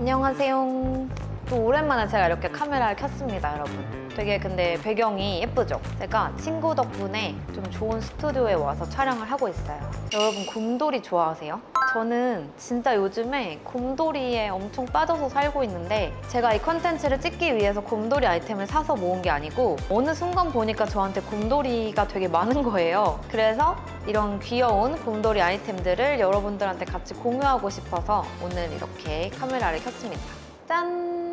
안녕하세요. 또 오랜만에 제가 이렇게 카메라를 켰습니다, 여러분. 되게 근데 배경이 예쁘죠? 제가 친구 덕분에 좀 좋은 스튜디오에 와서 촬영을 하고 있어요. 여러분 곰돌이 좋아하세요? 저는 진짜 요즘에 곰돌이에 엄청 빠져서 살고 있는데 제가 이 컨텐츠를 찍기 위해서 곰돌이 아이템을 사서 모은 게 아니고 어느 순간 보니까 저한테 곰돌이가 되게 많은 거예요. 그래서 이런 귀여운 곰돌이 아이템들을 여러분들한테 같이 공유하고 싶어서 오늘 이렇게 카메라를 켰습니다. 짠!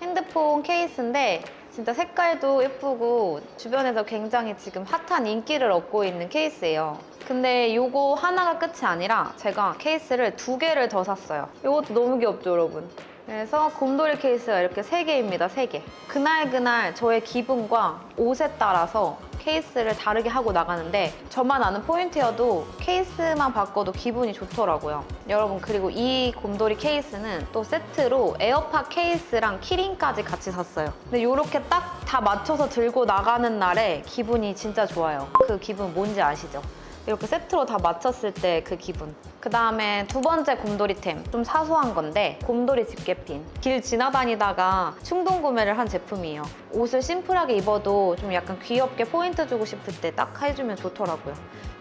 핸드폰 케이스인데 진짜 색깔도 예쁘고 주변에서 굉장히 지금 핫한 인기를 얻고 있는 케이스예요. 근데 요거 하나가 끝이 아니라 제가 케이스를 두 개를 더 샀어요. 이것도 너무 귀엽죠, 여러분? 그래서 곰돌이 케이스가 이렇게 세 개입니다, 세 개. 그날그날 저의 기분과 옷에 따라서 케이스를 다르게 하고 나가는데 저만 아는 포인트여도 케이스만 바꿔도 기분이 좋더라고요. 여러분 그리고 이 곰돌이 케이스는 또 세트로 에어팟 케이스랑 키링까지 같이 샀어요. 근데 이렇게 딱 다 맞춰서 들고 나가는 날에 기분이 진짜 좋아요. 그 기분 뭔지 아시죠? 이렇게 세트로 다 맞췄을 때 그 기분. 그 다음에 두 번째 곰돌이템. 좀 사소한 건데 곰돌이 집게핀. 길 지나다니다가 충동 구매를 한 제품이에요. 옷을 심플하게 입어도 좀 약간 귀엽게 포인트 주고 싶을 때 딱 해주면 좋더라고요.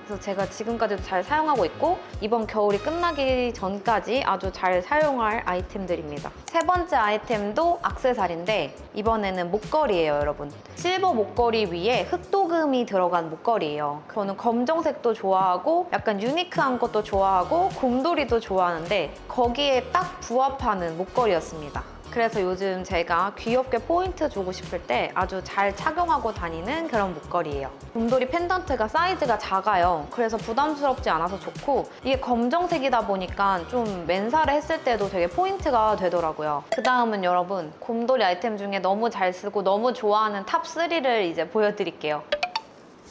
그래서 제가 지금까지도 잘 사용하고 있고 이번 겨울이 끝나기 전까지 아주 잘 사용할 아이템들입니다. 세 번째 아이템도 악세사리인데 이번에는 목걸이에요, 여러분. 실버 목걸이 위에 흑도금이 들어간 목걸이에요. 저는 검정색도 좋아하고 약간 유니크한 것도 좋아하고 곰돌이도 좋아하는데 거기에 딱 부합하는 목걸이였습니다. 그래서 요즘 제가 귀엽게 포인트 주고 싶을 때 아주 잘 착용하고 다니는 그런 목걸이에요. 곰돌이 펜던트가 사이즈가 작아요. 그래서 부담스럽지 않아서 좋고 이게 검정색이다 보니까 좀 맨살에 했을 때도 되게 포인트가 되더라고요. 그 다음은 여러분 곰돌이 아이템 중에 너무 잘 쓰고 너무 좋아하는 top3를 이제 보여드릴게요.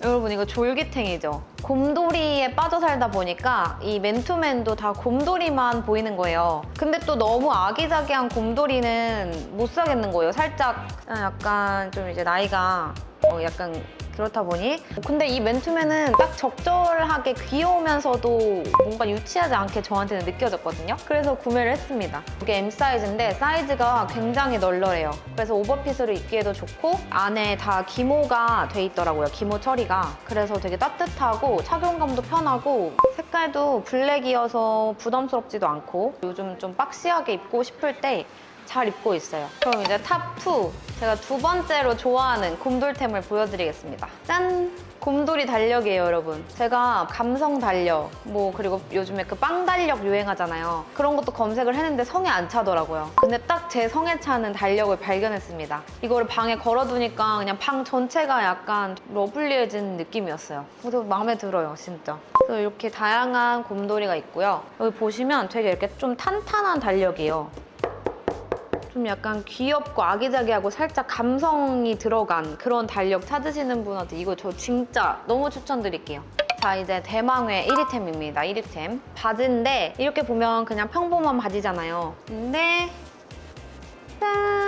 여러분 이거 졸귀탱이죠? 곰돌이에 빠져 살다 보니까 이 맨투맨도 다 곰돌이만 보이는 거예요. 근데 또 너무 아기자기한 곰돌이는 못 사겠는 거예요. 살짝 약간 좀 이제 나이가 어, 약간 그렇다 보니 근데 이 맨투맨은 딱 적절하게 귀여우면서도 뭔가 유치하지 않게 저한테는 느껴졌거든요. 그래서 구매를 했습니다. 이게 M 사이즈인데 사이즈가 굉장히 널널해요. 그래서 오버핏으로 입기에도 좋고 안에 다 기모가 돼 있더라고요. 기모 처리가. 그래서 되게 따뜻하고 착용감도 편하고 색깔도 블랙이어서 부담스럽지도 않고 요즘 좀 박시하게 입고 싶을 때 잘 입고 있어요. 그럼 이제 top2 제가 두 번째로 좋아하는 곰돌템을 보여드리겠습니다. 짠! 곰돌이 달력이에요, 여러분. 제가 감성 달력, 뭐 그리고 요즘에 그 빵 달력 유행하잖아요. 그런 것도 검색을 했는데 성에 안 차더라고요. 근데 딱 제 성에 차는 달력을 발견했습니다. 이거를 방에 걸어두니까 그냥 방 전체가 약간 lovely해진 느낌이었어요. 그래서 마음에 들어요, 진짜. 그래서 이렇게 다양한 곰돌이가 있고요. 여기 보시면 되게 이렇게 좀 탄탄한 달력이에요. 좀 약간 귀엽고 아기자기하고 살짝 감성이 들어간 그런 달력 찾으시는 분한테 이거 저 진짜 너무 추천드릴게요. 자 이제 대망의 1위템입니다. 1위템. 바지인데 이렇게 보면 그냥 평범한 바지잖아요. 근데 짠!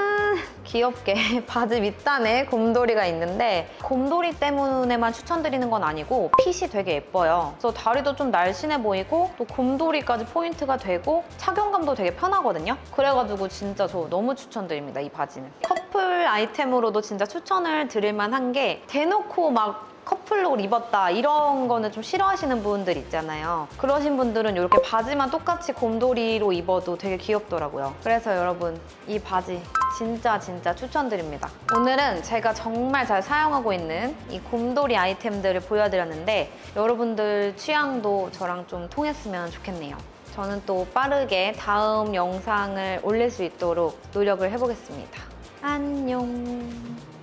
귀엽게 바지 밑단에 곰돌이가 있는데 곰돌이 때문에만 추천드리는 건 아니고 핏이 되게 예뻐요. 그래서 다리도 좀 날씬해 보이고 또 곰돌이까지 포인트가 되고 착용감도 되게 편하거든요. 그래가지고 진짜 저 너무 추천드립니다, 이 바지는. 커플 아이템으로도 진짜 추천을 드릴 만한 게 대놓고 막 커플룩을 입었다 이런 거는 좀 싫어하시는 분들 있잖아요. 그러신 분들은 이렇게 바지만 똑같이 곰돌이로 입어도 되게 귀엽더라고요. 그래서 여러분 이 바지 진짜 진짜 추천드립니다. 오늘은 제가 정말 잘 사용하고 있는 이 곰돌이 아이템들을 보여드렸는데 여러분들 취향도 저랑 좀 통했으면 좋겠네요. 저는 또 빠르게 다음 영상을 올릴 수 있도록 노력을 해보겠습니다. 안녕.